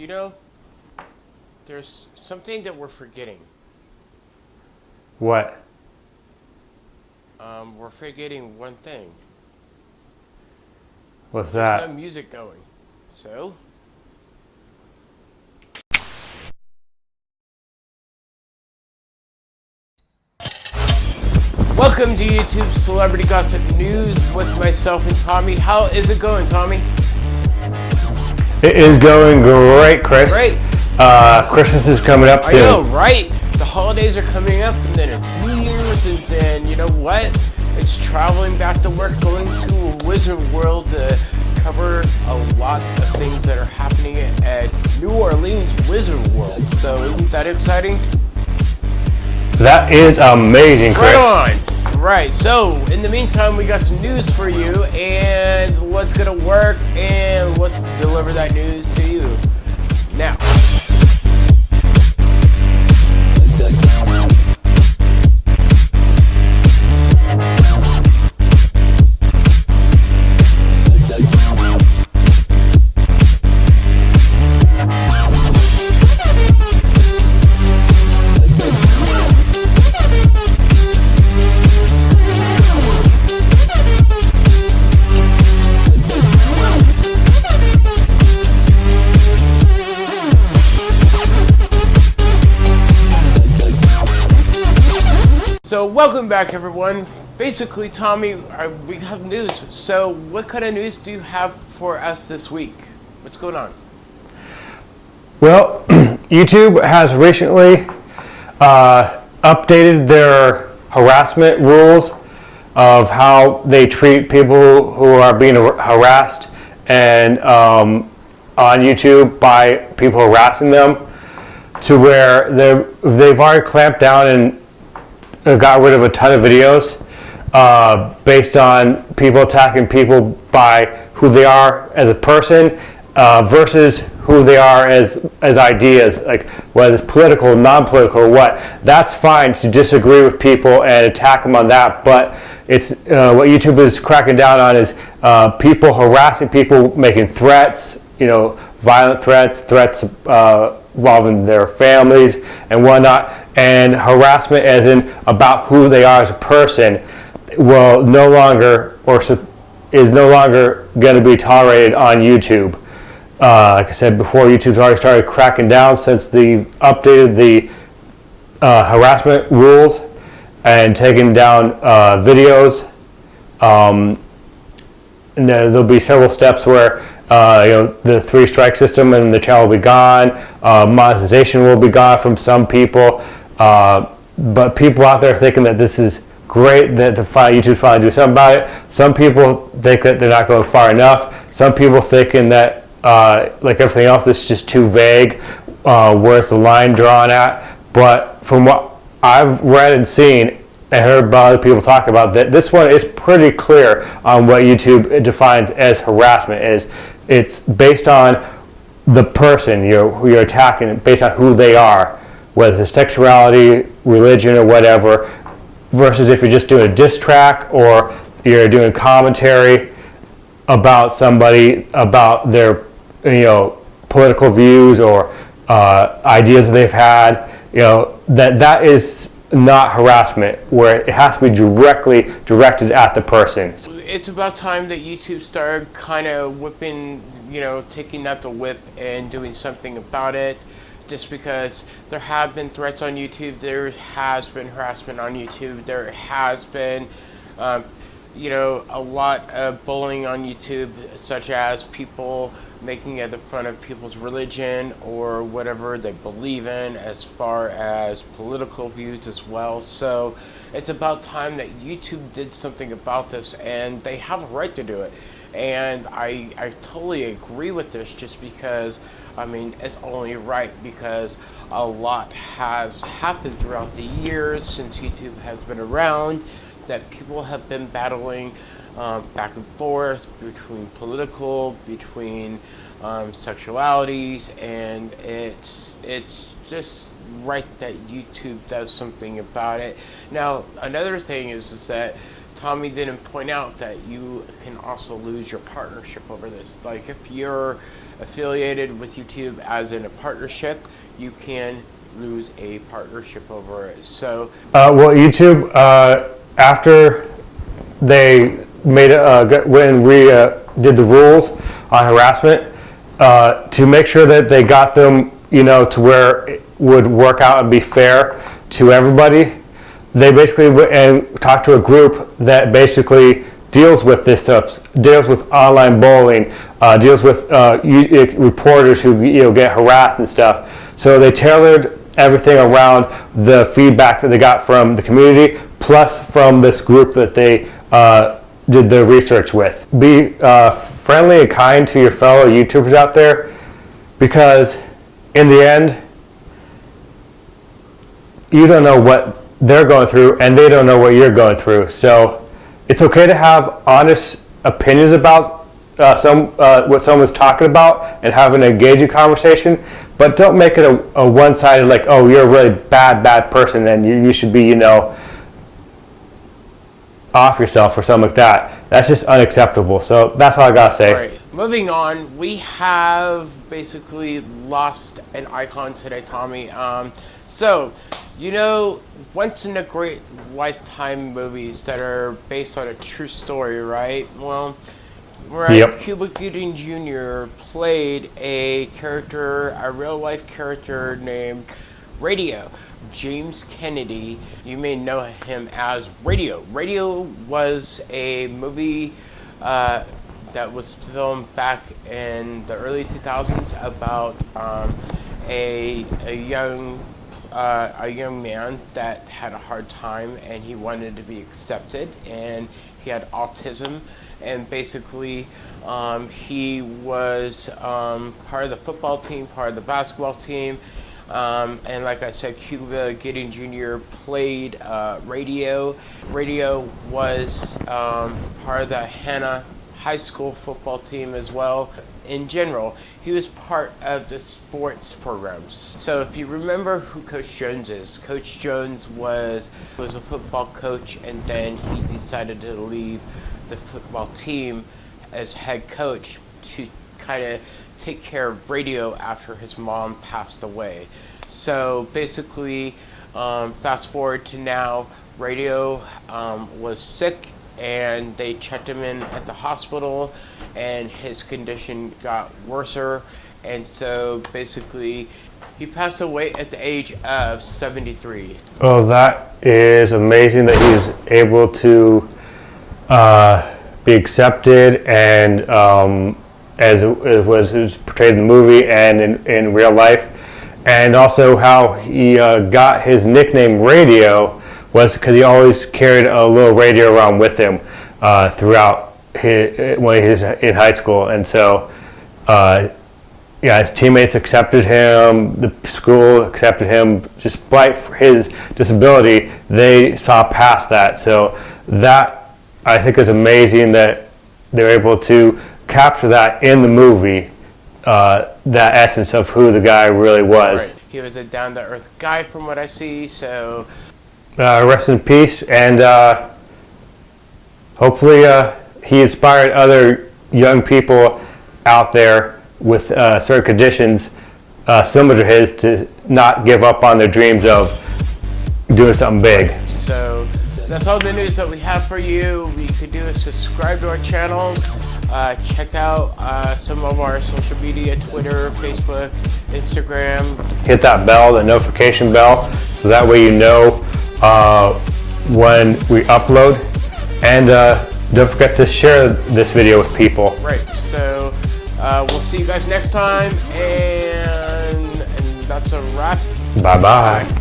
You know, there's something that we're forgetting. What? Um, we're forgetting one thing. What's There's no that? music going. So, welcome to YouTube Celebrity Gossip News with myself and Tommy. How is it going, Tommy? It is going great, Chris. Great. Uh, Christmas is coming up soon. I know, right? The holidays are coming up, and then it's New Year's, and then you know what? It's traveling back to work, going to Wizard World to cover a lot of things that are happening at New Orleans Wizard World. So isn't that exciting? That is amazing, Chris. Right on. Right. So in the meantime, we got some news for you, and what's gonna work, and let's deliver that news to you So welcome back, everyone. Basically, Tommy, uh, we have news. So, what kind of news do you have for us this week? What's going on? Well, YouTube has recently uh, updated their harassment rules of how they treat people who are being harassed and um, on YouTube by people harassing them to where they've already clamped down and got rid of a ton of videos uh, based on people attacking people by who they are as a person uh, versus who they are as as ideas, like whether it's political, non-political, or what. That's fine to disagree with people and attack them on that, but it's uh, what YouTube is cracking down on is uh, people harassing people, making threats, you know, violent threats, threats uh, involving their families and whatnot, and harassment as in about who they are as a person will no longer or is no longer going to be tolerated on YouTube. Uh, like I said before, YouTube's already started cracking down since they updated the uh, harassment rules and taking down uh, videos. Um, and there'll be several steps where uh, you know the three strike system and the channel will be gone. Uh, monetization will be gone from some people, uh, but people out there thinking that this is great that the fi- YouTube finally do something about it. Some people think that they're not going far enough. Some people thinking that uh, like everything else, this is just too vague. Uh, where's the line drawn at? But from what I've read and seen, and heard about other people talk about that. This one is pretty clear on what YouTube defines as harassment. Is it's based on the person you're you're attacking, based on who they are, whether it's sexuality, religion, or whatever. Versus if you're just doing a diss track or you're doing commentary about somebody about their you know political views or uh, ideas that they've had. You know that that is not harassment where it has to be directly directed at the person. It's about time that YouTube started kind of whipping, you know, taking out the whip and doing something about it. Just because there have been threats on YouTube, there has been harassment on YouTube, there has been, um, you know, a lot of bullying on YouTube, such as people making fun of people's religion or whatever they believe in, as far as political views as well. So it's about time that YouTube did something about this, and they have a right to do it. And I, I totally agree with this just because, I mean, it's only right because a lot has happened throughout the years since YouTube has been around that people have been battling um, back and forth between political, between um, sexualities, and it's it's just right that YouTube does something about it. Now, another thing is, is that Tommy didn't point out that you can also lose your partnership over this. Like if you're affiliated with YouTube as in a partnership, you can lose a partnership over it. So, Uh, well, YouTube, uh, after they made it, uh, when we uh, did the rules on harassment, uh, to make sure that they got them, you know, to where it would work out and be fair to everybody, they basically and talked to a group that basically deals with this stuff, deals with online bullying, uh, deals with uh, uh, reporters who you know get harassed and stuff. So they tailored everything around the feedback that they got from the community, plus from this group that they uh, did the research with. Be uh, friendly and kind to your fellow YouTubers out there, because in the end, you don't know what they're going through and they don't know what you're going through. So it's okay to have honest opinions about uh, some uh, what someone's talking about and have an engaging conversation, but don't make it a, a one-sided like, oh, you're a really bad, bad person and you, you should be, you know, off yourself or something like that. That's just unacceptable. So that's all I gotta say. Right. Moving on, we have basically lost an icon today, Tommy. Um, so, you know, once in a great lifetime movies that are based on a true story, right? Well, right, Yep. Cuba Gooding Jr. played a character, a real life character named Radio. James Kennedy, you may know him as Radio. Radio was a movie uh, that was filmed back in the early 2000s about um, a, a young uh, a young man that had a hard time and he wanted to be accepted and he had autism and basically um, he was um, part of the football team, part of the basketball team. Um, and like I said, Cuba Gooding Jr. played uh, radio. Radio was um, part of the Hanna High School football team as well. In general, he was part of the sports programs. So if you remember who Coach Jones is, Coach Jones was was a football coach, and then he decided to leave the football team as head coach to kind of take care of radio after his mom passed away. So basically, um, fast forward to now, radio um, was sick and they checked him in at the hospital and his condition got worser and so basically he passed away at the age of 73 Well, that is amazing that he was able to uh, be accepted and um, as it it was, it was portrayed in the movie and in, in real life. And also how he uh, got his nickname Radio was because he always carried a little radio around with him uh, throughout his, when he was in high school. And so uh, yeah, his teammates accepted him, the school accepted him, despite his disability, they saw past that. So that, I think is amazing that they're able to capture that in the movie, uh, that essence of who the guy really was. right he was a down-to-earth guy from what i see so Uh, rest in peace, and uh, hopefully uh, he inspired other young people out there with uh, certain conditions uh, similar to his to not give up on their dreams of doing something big. So that's all the news that we have for you. What you could do is subscribe to our channels, uh, check out uh, some of our social media, Twitter, Facebook, Instagram. Hit that bell, the notification bell, so that way you know uh, when we upload. And uh, don't forget to share this video with people. Right, so uh, we'll see you guys next time, and, and that's a wrap. Bye-bye.